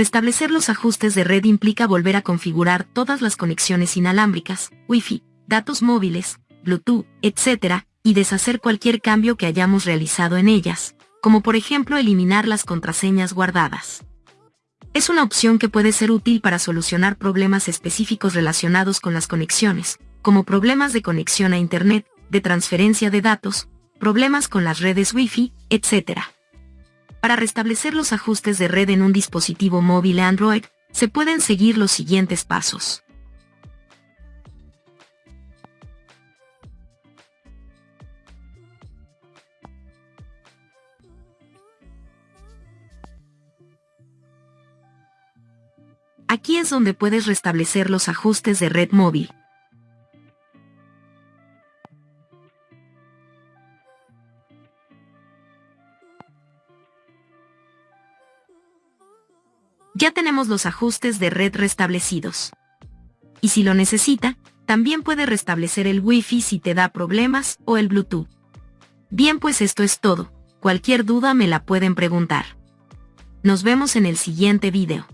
Restablecer los ajustes de red implica volver a configurar todas las conexiones inalámbricas, Wi-Fi, datos móviles, Bluetooth, etc., y deshacer cualquier cambio que hayamos realizado en ellas, como por ejemplo eliminar las contraseñas guardadas. Es una opción que puede ser útil para solucionar problemas específicos relacionados con las conexiones, como problemas de conexión a Internet, de transferencia de datos, problemas con las redes Wi-Fi, etc. Para restablecer los ajustes de red en un dispositivo móvil Android, se pueden seguir los siguientes pasos. Aquí es donde puedes restablecer los ajustes de red móvil. Ya tenemos los ajustes de red restablecidos. Y si lo necesita, también puede restablecer el Wi-Fi si te da problemas o el Bluetooth. Bien pues esto es todo, cualquier duda me la pueden preguntar. Nos vemos en el siguiente video.